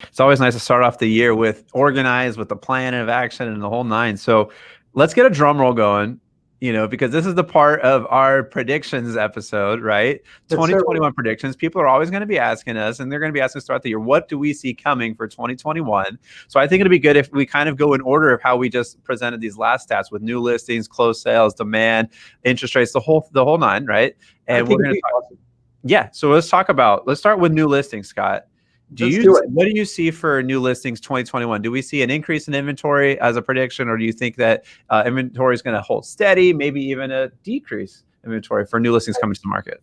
It's always nice to start off the year with organized, with the plan of action and the whole nine. So let's get a drum roll going, you know, because this is the part of our predictions episode, right? Yes, sir. 2021 predictions. People are always going to be asking us, and they're going to be asking us throughout the year, what do we see coming for 2021? So I think it'd be good if we kind of go in order of how we just presented these last stats with new listings, closed sales, demand, interest rates, the whole the whole nine, right? And we're going to talk awesome. yeah, so let's talk about let's start with new listings, Scott. Do Let's you do what do you see for new listings 2021? Do we see an increase in inventory as a prediction, or do you think that uh, inventory is going to hold steady, maybe even a decrease inventory for new listings coming to the market?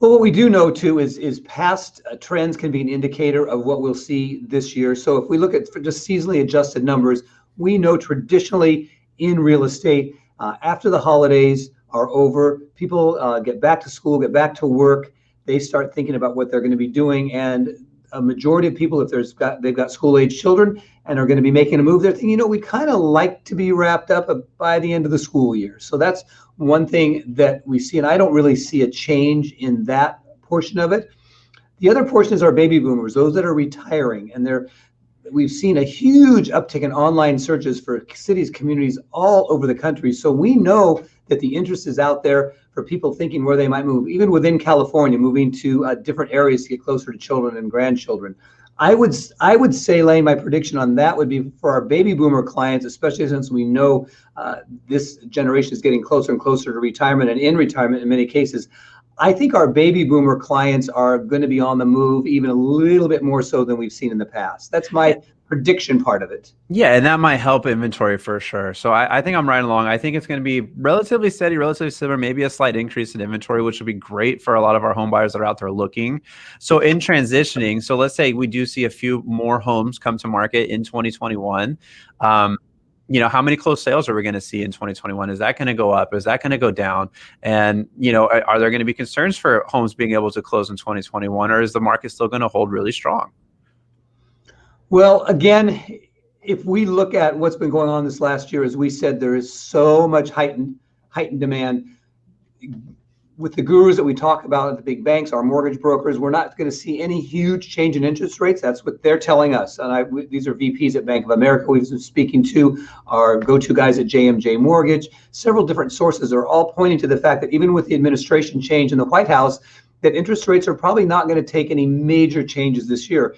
Well, what we do know too is is past uh, trends can be an indicator of what we'll see this year. So if we look at for just seasonally adjusted numbers, we know traditionally in real estate, uh, after the holidays are over, people uh, get back to school, get back to work. They start thinking about what they're going to be doing, and a majority of people, if there's got they've got school age children and are going to be making a move, they're thinking, you know, we kind of like to be wrapped up by the end of the school year. So that's one thing that we see, and I don't really see a change in that portion of it. The other portion is our baby boomers, those that are retiring, and they're we've seen a huge uptick in online searches for cities, communities all over the country. So we know that the interest is out there for people thinking where they might move, even within California, moving to uh, different areas to get closer to children and grandchildren. I would I would say, Lane, my prediction on that would be for our baby boomer clients, especially since we know uh, this generation is getting closer and closer to retirement and in retirement in many cases. I think our baby boomer clients are going to be on the move even a little bit more so than we've seen in the past. That's my prediction part of it. Yeah, and that might help inventory for sure. So I, I think I'm right along. I think it's going to be relatively steady, relatively similar, maybe a slight increase in inventory, which would be great for a lot of our home buyers that are out there looking. So in transitioning, so let's say we do see a few more homes come to market in 2021. Um, you know, how many closed sales are we going to see in 2021? Is that going to go up? Is that going to go down? And you know, are, are there going to be concerns for homes being able to close in 2021, or is the market still going to hold really strong? Well, again, if we look at what's been going on this last year, as we said, there is so much heightened heightened demand. With the gurus that we talk about at the big banks, our mortgage brokers, we're not going to see any huge change in interest rates. That's what they're telling us. And I, we- these are VPs at Bank of America we've been speaking to, our go-to guys at JMJ Mortgage. Several different sources are all pointing to the fact that even with the administration change in the White House, that interest rates are probably not going to take any major changes this year.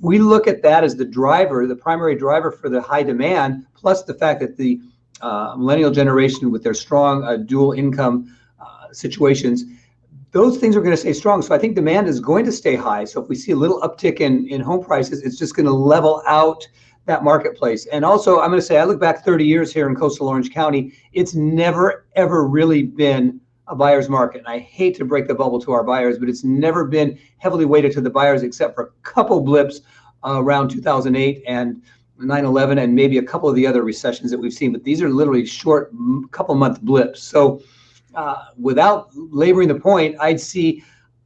We look at that as the driver, the primary driver for the high demand, plus the fact that the uh, millennial generation with their strong uh, dual income uh, situations, those things are going to stay strong. So I think demand is going to stay high. So if we see a little uptick in, in home prices, it's just going to level out that marketplace. And also, I'm going to say, I look back 30 years here in coastal Orange County, it's never, ever really been a buyer's market. And I hate to break the bubble to our buyers, but it's never been heavily weighted to the buyers except for a couple blips uh, around 2008 and 9/11 and maybe a couple of the other recessions that we've seen. But these are literally short, couple month blips. So uh, without laboring the point, I'd see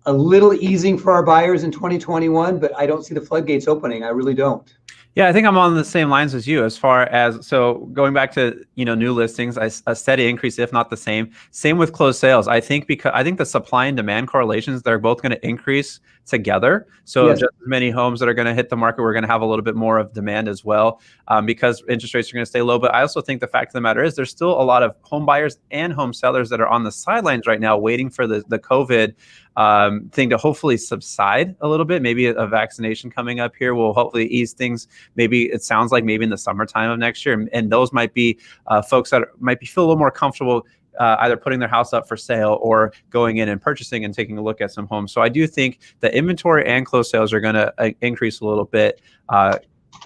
a little easing for our buyers in 2021, but I don't see the floodgates opening. I really don't. Yeah, I think I'm on the same lines as you as far as so going back to you know new listings, I, a steady increase, if not the same. Same with closed sales. I think because I think the supply and demand correlations they're both going to increase together. So Yes. just as many homes that are going to hit the market, we're going to have a little bit more of demand as well um, because interest rates are going to stay low. But I also think the fact of the matter is there's still a lot of home buyers and home sellers that are on the sidelines right now waiting for the the COVID um, thing to hopefully subside a little bit. Maybe a, a vaccination coming up here will hopefully ease things maybe it sounds like maybe in the summertime of next year and, and those might be uh, folks that are, might be feel a little more comfortable uh, either putting their house up for sale or going in and purchasing and taking a look at some homes so i do think the inventory and closed sales are going to uh, increase a little bit uh,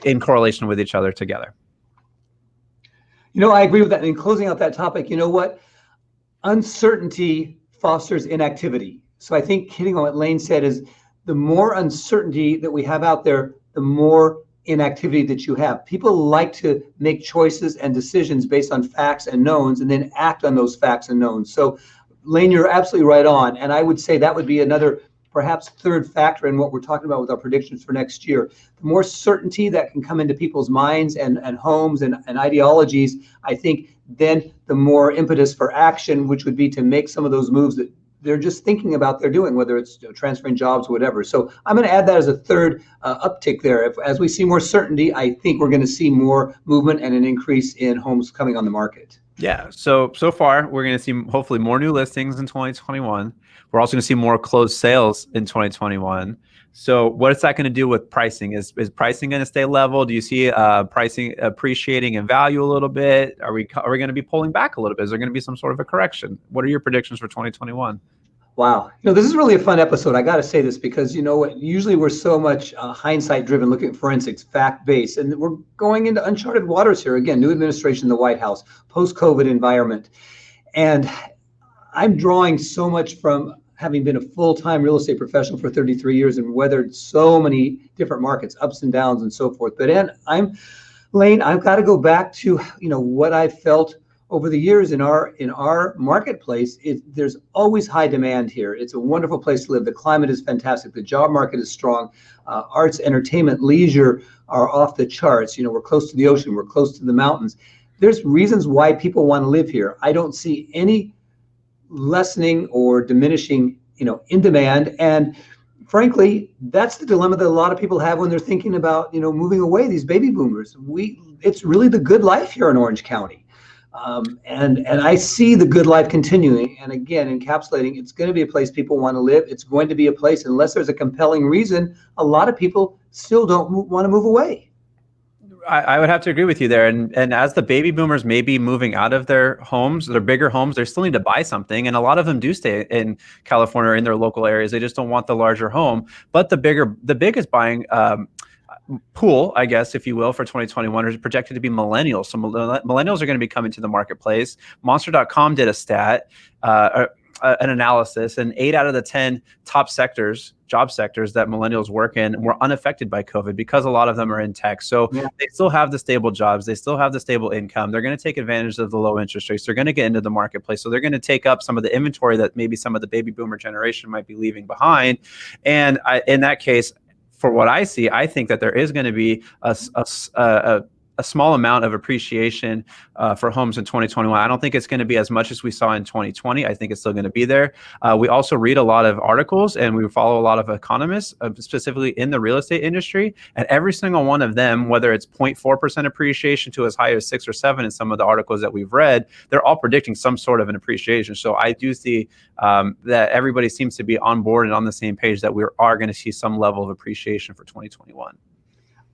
in correlation with each other together You know, I agree with that. And in closing out that topic, you know what? Uncertainty fosters inactivity. So I think hitting on what Lane said is the more uncertainty that we have out there, the more inactivity that you have. People like to make choices and decisions based on facts and knowns and then act on those facts and knowns. So Lane, you're absolutely right on. And I would say that would be another perhaps third factor in what we're talking about with our predictions for next year. The more certainty that can come into people's minds and, and homes and, and ideologies, I think then the more impetus for action, which would be to make some of those moves that they're just thinking about they're doing, whether it's you know, transferring jobs, or whatever. So I'm going to add that as a third uh, uptick there. If, as we see more certainty, I think we're going to see more movement and an increase in homes coming on the market. Yeah. So so far, we're going to see hopefully more new listings in 2021. We're also going to see more closed sales in 2021. So what is that going to do with pricing? Is is pricing going to stay level? Do you see uh, pricing appreciating in value a little bit? Are we are we going to be pulling back a little bit? Is there going to be some sort of a correction? What are your predictions for 2021? Wow. You know, this is really a fun episode. I got to say this because, you know what, usually we're so much uh, hindsight driven, looking at forensics, fact based, and we're going into uncharted waters here. Again, new administration in the White House, post COVID environment. And I'm drawing so much from having been a full time real estate professional for 33 years and weathered so many different markets, ups and downs, and so forth. But and I'm, Lane, I've got to go back to, you know, what I felt over the years in our in our marketplace. It, there's always high demand here. It's a wonderful place to live. The climate is fantastic. The job market is strong. Uh, arts entertainment leisure are off the charts. You know we're close to the ocean. We're close to the mountains. There's reasons why people want to live here. I don't see any lessening or diminishing you know in demand and frankly that's the dilemma that a lot of people have when they're thinking about you know moving away these baby boomers we it's really the good life here in orange county um, and and I see the good life continuing. And again, encapsulating, it's going to be a place people want to live. It's going to be a place, unless there's a compelling reason, a lot of people still don't want to move away. I, I, would have to agree with you there. And and as the baby boomers may be moving out of their homes, their bigger homes, they still need to buy something. And a lot of them do stay in California or in their local areas. They just don't want the larger home. But the bigger, the biggest buying um, pool, I guess, if you will, for 2021 is projected to be millennials. So millennials are going to be coming to the marketplace. Monster.com did a stat, uh, uh, an analysis, and eight out of the 10 top sectors, job sectors that millennials work in were unaffected by COVID because a lot of them are in tech. So yeah. they still have the stable jobs. They still have the stable income. They're going to take advantage of the low interest rates. They're going to get into the marketplace. So they're going to take up some of the inventory that maybe some of the baby boomer generation might be leaving behind. And I, in that case, for what I see, I think that there is going to be a, a, a, a small amount of appreciation uh, for homes in 2021. I don't think it's going to be as much as we saw in 2020. I think it's still going to be there. Uh, we also read a lot of articles and we follow a lot of economists, uh, specifically in the real estate industry. And every single one of them, whether it's 0.4% appreciation to as high as six or seven in some of the articles that we've read, they're all predicting some sort of an appreciation. So I do see um, that everybody seems to be on board and on the same page that we are going to see some level of appreciation for 2021.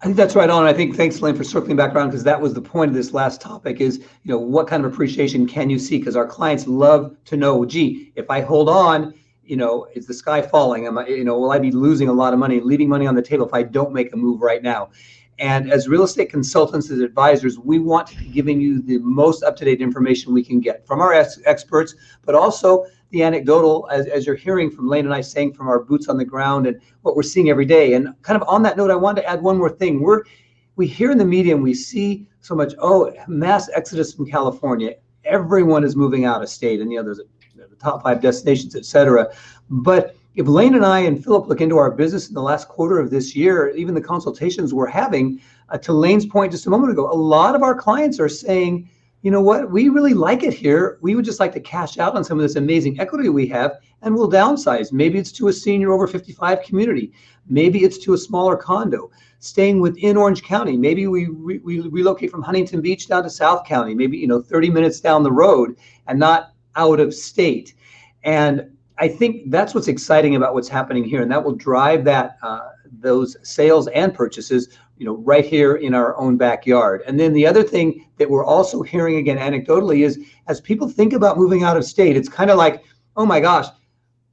I think that's right on. I think thanks, Lynn, for circling back around because that was the point of this last topic is, you know, what kind of appreciation can you see? Because our clients love to know, gee, if I hold on, you know, is the sky falling? Am I, you know, will I be losing a lot of money, leaving money on the table if I don't make a move right now? And as real estate consultants, as advisors, we want to be giving you the most up-to-date information we can get from our ex- experts, but also the anecdotal, as, as you're hearing from Lane and I saying from our boots on the ground and what we're seeing every day. And kind of on that note, I wanted to add one more thing. We're we hear in the media and we see so much, oh, mass exodus from California. Everyone is moving out of state, and you know, there's a, the top five destinations, et cetera. But if Lane and I and Philip look into our business in the last quarter of this year, even the consultations we're having, uh, to Lane's point just a moment ago, a lot of our clients are saying, you know what, we really like it here. We would just like to cash out on some of this amazing equity we have and we'll downsize. Maybe it's to a senior over 55 community. Maybe it's to a smaller condo. Staying within Orange County. Maybe we, we relocate from Huntington Beach down to South County, maybe, you know, 30 minutes down the road and not out of state. And I think that's what's exciting about what's happening here. And that will drive that, uh, those sales and purchases you know, right here in our own backyard. And then the other thing that we're also hearing again anecdotally is as people think about moving out of state, it's kind of like, oh my gosh,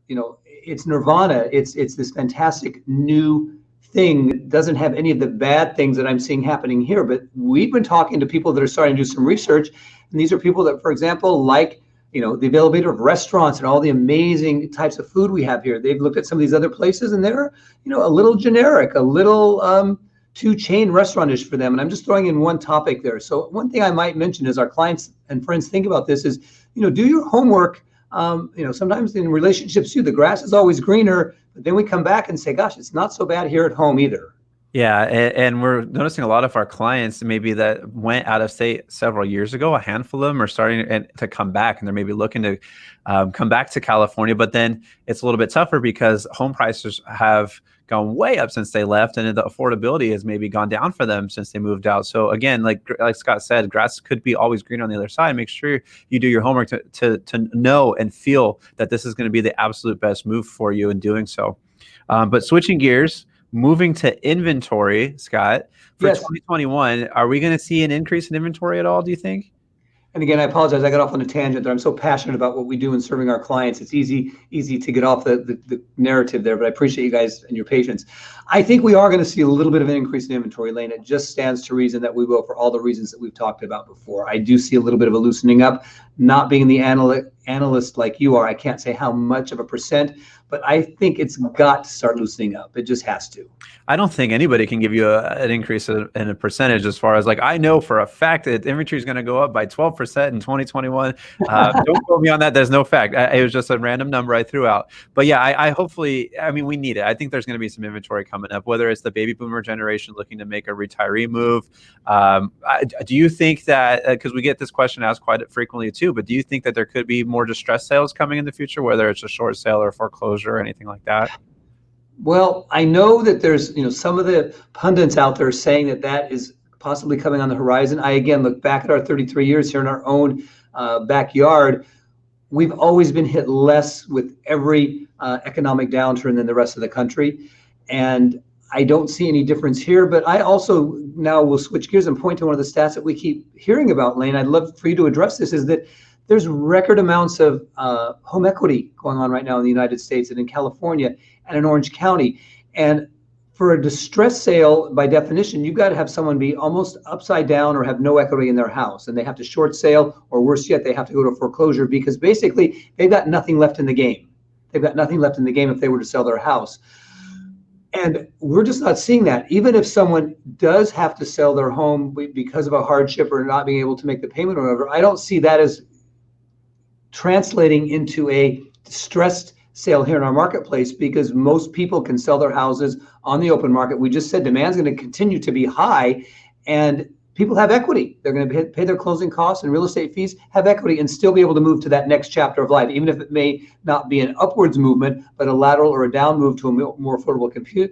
you know, it's nirvana. It's it's this fantastic new thing that doesn't have any of the bad things that I'm seeing happening here. But we've been talking to people that are starting to do some research, and these are people that, for example, like you know the availability of restaurants and all the amazing types of food we have here. They've looked at some of these other places, and they're you know a little generic, a little um, too chain restaurantish for them. And I'm just throwing in one topic there. So one thing I might mention is our clients and friends think about this is, you know, do your homework. Um, you know, sometimes in relationships too, the grass is always greener, but then we come back and say, gosh, it's not so bad here at home either. Yeah, and, and, we're noticing a lot of our clients maybe that went out of state several years ago. A handful of them are starting to come back, and they're maybe looking to um, come back to California. But then it's a little bit tougher because home prices have gone way up since they left, and the affordability has maybe gone down for them since they moved out. So again, like like Scott said, grass could be always green on the other side. Make sure you do your homework to to, to know and feel that this is going to be the absolute best move for you in doing so. Um, but switching gears moving to inventory, Scott, for yes. 2021, are we going to see an increase in inventory at all, do you think? And again, I apologize. I got off on a tangent there. I'm so passionate about what we do in serving our clients. It's easy, easy to get off the, the, the narrative there, but I appreciate you guys and your patience. I think we are going to see a little bit of an increase in inventory lane. It just stands to reason that we will for all the reasons that we've talked about before. I do see a little bit of a loosening up. Not being the analyst analyst like you are, I can't say how much of a percent, but I think it's got to start loosening up. It just has to. I don't think anybody can give you a, an increase in, a percentage as far as like I know for a fact that inventory is going to go up by 12% in 2021. Uh, don't quote me on that. There's no fact. I, it was just a random number I threw out. But yeah, I, I hopefully, I mean, we need it. I think there's going to be some inventory coming up, whether it's the baby boomer generation looking to make a retiree move. Um, I, do you think that, because uh, we get this question asked quite frequently too, but do you think that there could be more distress sales coming in the future, whether it's a short sale or foreclosure or anything like that? Well, I know that there's, you know, some of the pundits out there saying that that is possibly coming on the horizon. I again look back at our 33 years here in our own uh, backyard. We've always been hit less with every uh, economic downturn than the rest of the country, and I don't see any difference here. But I also now will switch gears and point to one of the stats that we keep hearing about, Lane. I'd love for you to address this. Is that there's record amounts of uh, home equity going on right now in the United States and in California and in Orange County. And for a distress sale, by definition, you've got to have someone be almost upside down or have no equity in their house. And they have to short sale, or worse yet, they have to go to foreclosure because basically they've got nothing left in the game. They've got nothing left in the game if they were to sell their house. And we're just not seeing that. Even if someone does have to sell their home because of a hardship or not being able to make the payment or whatever, I don't see that as translating into a distressed sale here in our marketplace because most people can sell their houses on the open market. We just said demand's going to continue to be high and people have equity. They're going to pay their closing costs and real estate fees, have equity, and still be able to move to that next chapter of life, even if it may not be an upwards movement, but a lateral or a down move to a more affordable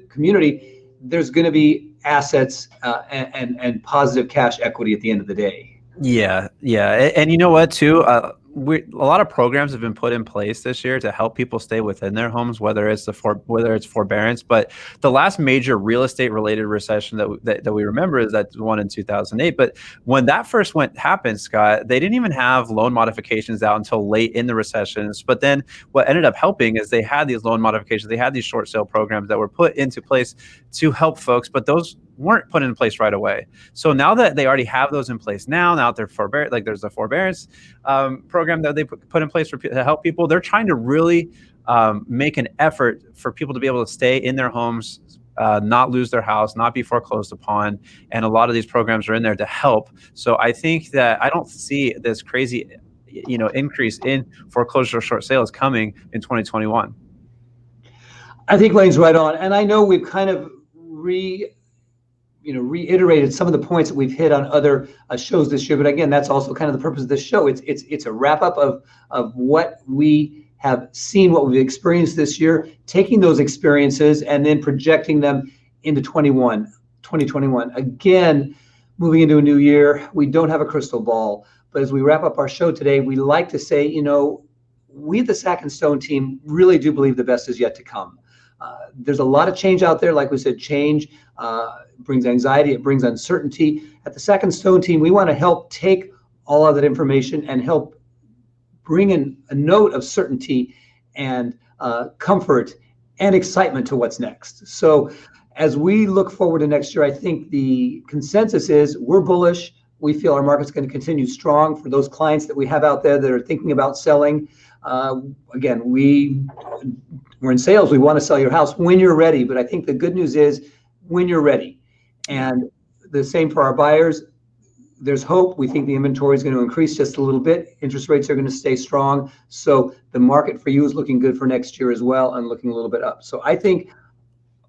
community. There's going to be assets uh, and, and, and positive cash equity at the end of the day. Yeah, yeah, and, and you know what too. Uh, we, a lot of programs have been put in place this year to help people stay within their homes, whether it's the for, whether it's forbearance. But the last major real estate related recession that, that, that we remember is that one in 2008. But when that first went happened, Scott, they didn't even have loan modifications out until late in the recessions. But then what ended up helping is they had these loan modifications, they had these short sale programs that were put into place to help folks. But those weren't put in place right away. So now that they already have those in place now, now they're forbear like there's a forbearance um, program that they put in place for to help people. They're trying to really um, make an effort for people to be able to stay in their homes, uh, not lose their house, not be foreclosed upon. And a lot of these programs are in there to help. So I think that I don't see this crazy, you know, increase in foreclosure short sales coming in 2021. I think Lane's right on. And I know we've kind of re you know reiterated some of the points that we've hit on other uh, shows this year. But again that's also kind of the purpose of this show. It's it's it's a wrap up of of what we have seen what we've experienced this year taking those experiences and then projecting them into 21 2021 again moving into a new year we don't have a crystal ball. But as we wrap up our show today we like to say you know we the sack and stone team really do believe the best is yet to come there's a lot of change out there. Like we said, change uh, brings anxiety, it brings uncertainty. At the Sack and Stone team, we want to help take all of that information and help bring in a note of certainty and uh, comfort and excitement to what's next. So, as we look forward to next year, I think the consensus is we're bullish. We feel our market's going to continue strong for those clients that we have out there that are thinking about selling. Uh, again, we we're in sales. We want to sell your house when you're ready. But I think the good news is when you're ready. And the same for our buyers. There's hope. We think the inventory is going to increase just a little bit. Interest rates are going to stay strong. So the market for you is looking good for next year as well and looking a little bit up. So I think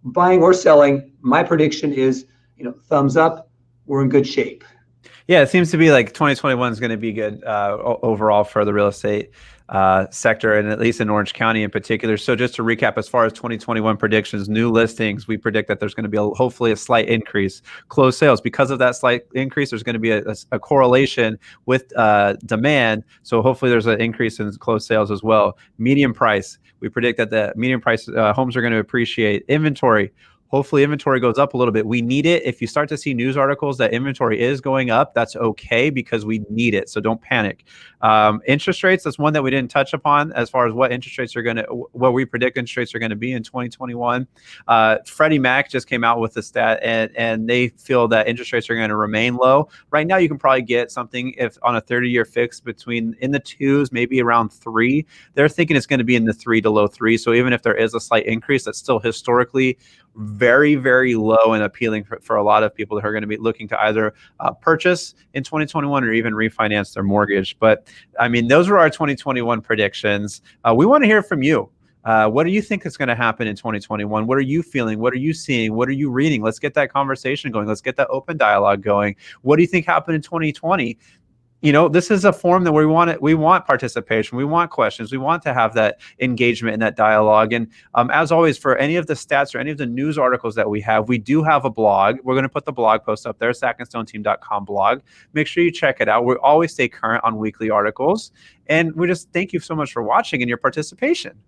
buying or selling, my prediction is, you know, thumbs up. We're in good shape. Yeah, it seems to be like 2021 is going to be good uh, overall for the real estate uh, sector, and at least in Orange County in particular. So, just to recap, as far as 2021 predictions, new listings, we predict that there's going to be a, hopefully a slight increase. Closed sales, because of that slight increase, there's going to be a, a, a correlation with uh, demand. So, hopefully, there's an increase in closed sales as well. Median price, we predict that the median price uh, homes are going to appreciate. Inventory, Hopefully, inventory goes up a little bit. We need it. If you start to see news articles that inventory is going up, that's okay because we need it. So don't panic. Um, interest rates, that's one that we didn't touch upon as far as what interest rates are going to, what we predict interest rates are going to be in 2021. Uh, Freddie Mac just came out with the stat and, and they feel that interest rates are going to remain low. Right now, you can probably get something if on a 30 year fix between in the twos, maybe around three. They're thinking it's going to be in the three to low three. So even if there is a slight increase, that's still historically very, very low and appealing for, for a lot of people who are going to be looking to either uh, purchase in 2021 or even refinance their mortgage. But I mean, those were our 2021 predictions. Uh, we want to hear from you. Uh, what do you think is going to happen in 2021? What are you feeling? What are you seeing? What are you reading? Let's get that conversation going. Let's get that open dialogue going. What do you think happened in 2020? You know this is a forum that we want it we want participation we want questions we want to have that engagement and that dialogue and um, as always for any of the stats or any of the news articles that we have we do have a blog we're going to put the blog post up there sackandstoneteam.com blog make sure you check it out we always stay current on weekly articles and we just thank you so much for watching and your participation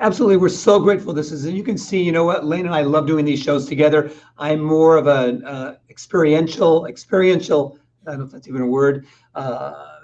Absolutely. We're so grateful. This is, and you can see, you know what, Lane and I love doing these shows together. I'm more of an uh, experiential, experiential I don't know if that's even a word, uh,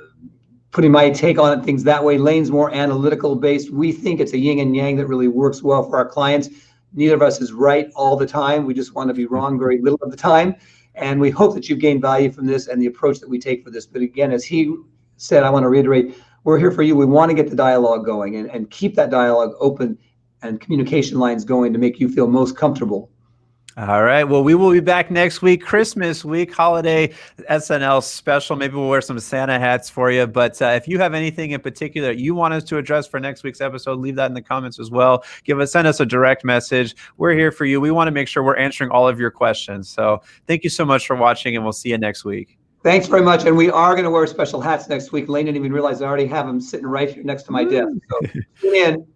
putting my take on things that way. Lane's more analytical based. We think it's a yin and yang that really works well for our clients. Neither of us is right all the time. We just want to be wrong very little of the time. And we hope that you've gained value from this and the approach that we take for this. But again, as he said, I want to reiterate, we're here for you. We want to get the dialogue going and, and keep that dialogue open and communication lines going to make you feel most comfortable all right. Well, we will be back next week, Christmas week, holiday SNL special. Maybe we'll wear some Santa hats for you. But uh, if you have anything in particular you want us to address for next week's episode, leave that in the comments as well. Give us, send us a direct message. We're here for you. We want to make sure we're answering all of your questions. So thank you so much for watching, and we'll see you next week. Thanks very much. And we are going to wear special hats next week. Lane didn't even realize I already have them sitting right here next to my desk. So tune in.